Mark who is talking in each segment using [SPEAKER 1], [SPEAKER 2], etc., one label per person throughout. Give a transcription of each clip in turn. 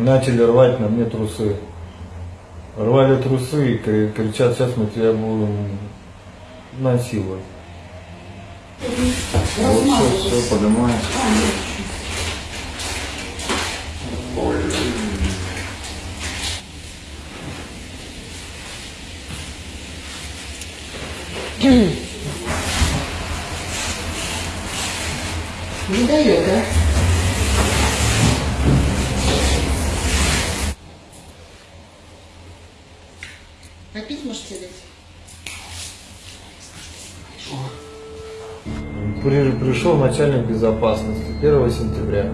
[SPEAKER 1] начали рвать на мне трусы. Рвали трусы и кри- кричат, сейчас мы тебя будем насиловать. Вот все, все, поднимаем.
[SPEAKER 2] Не дает, да? Попить можете дать?
[SPEAKER 1] При- пришел начальник безопасности 1 сентября.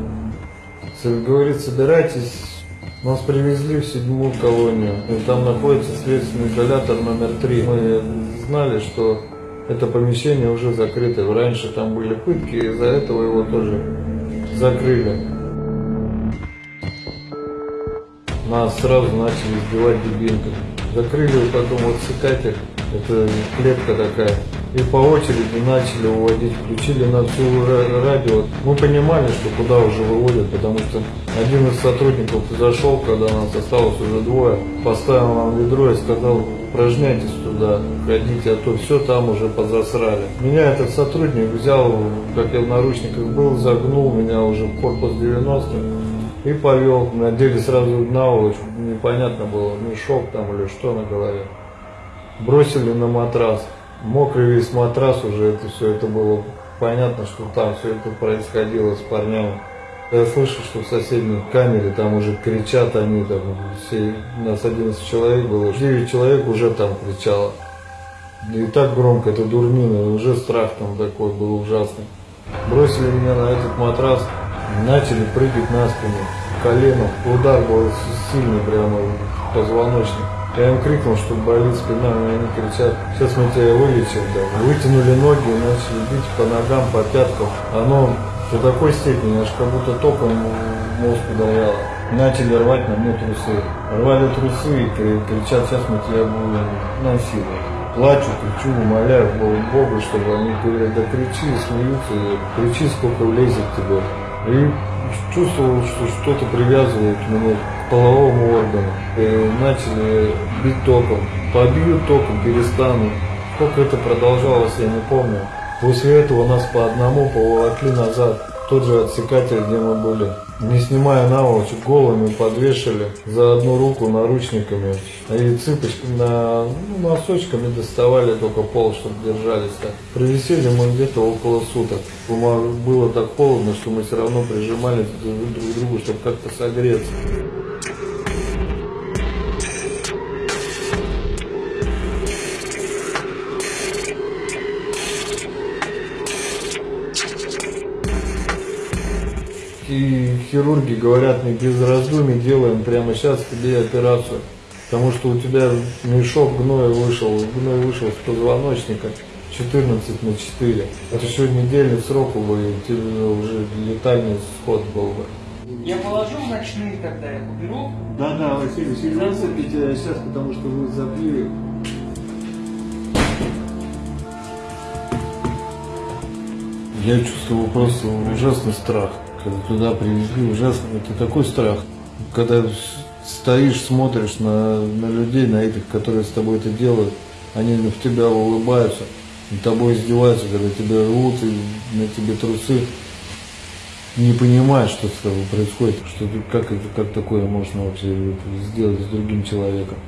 [SPEAKER 1] Говорит, собирайтесь, нас привезли в седьмую колонию. И там находится следственный изолятор номер три. Мы знали, что это помещение уже закрыто. Раньше там были пытки, из-за этого его тоже закрыли. Нас сразу начали избивать дубинками. Закрыли потом вот цикатель, это клетка такая. И по очереди начали уводить, включили на всю ра- радио. Мы понимали, что куда уже выводят, потому что один из сотрудников зашел, когда нас осталось уже двое, поставил нам ведро и сказал, упражняйтесь туда, ходите, а то все там уже позасрали. Меня этот сотрудник взял, как я в наручниках был, загнул меня уже в корпус 90 и повел. Надели сразу наволочку, непонятно было, мешок там или что на голове. Бросили на матрас. Мокрый весь матрас уже, это все, это было понятно, что там все это происходило с парнями. Я слышу, что в соседней камере там уже кричат они, там все, нас 11 человек было, 9 человек уже там кричало. И так громко, это дурмина, уже страх там такой был ужасный. Бросили меня на этот матрас, начали прыгать на спину, колено, удар был сильный прямо в позвоночник. Я им крикнул, что болит спина, но они кричат, сейчас мы тебя вылечим. Да. Вытянули ноги, начали бить по ногам, по пяткам. Оно до такой степени, аж как будто током мозг ударяло. Начали рвать на мне трусы. Рвали трусы и кри- кричат, сейчас мы тебя будем насиловать. Плачу, кричу, умоляю Бога, чтобы они говорят, да кричи, смеются, кричи, сколько влезет тебе. И чувствовал, что что-то привязывает меня к половому органу. И начали бить током. Побьют током, перестанут. Сколько это продолжалось, я не помню. После этого нас по одному поволокли назад. Тот же отсекатель, где мы были. Не снимая наволочек, голыми подвешали за одну руку наручниками. И цыпочками, на, ну, носочками доставали только пол, чтобы держались так. Провисели мы где-то около суток. Было так холодно, что мы все равно прижимались друг к другу, чтобы как-то согреться. И хирурги говорят, мы без раздумий делаем прямо сейчас тебе операцию. Потому что у тебя мешок гноя вышел, гной вышел с позвоночника 14 на 4. Это еще недельный срок бы, и у тебя уже летальный исход был бы.
[SPEAKER 3] Я положу в ночные тогда, я уберу.
[SPEAKER 1] Да, да, Василий, сильно высыпите сейчас, потому что вы забили. Я чувствовал просто ужасный страх. Когда туда привезли, ужасный, это такой страх. Когда стоишь, смотришь на, на людей, на этих, которые с тобой это делают, они в тебя улыбаются, над тобой издеваются, когда тебя рвут и на тебе трусы. Не понимаешь, что с тобой происходит, что как, как такое можно вообще сделать с другим человеком.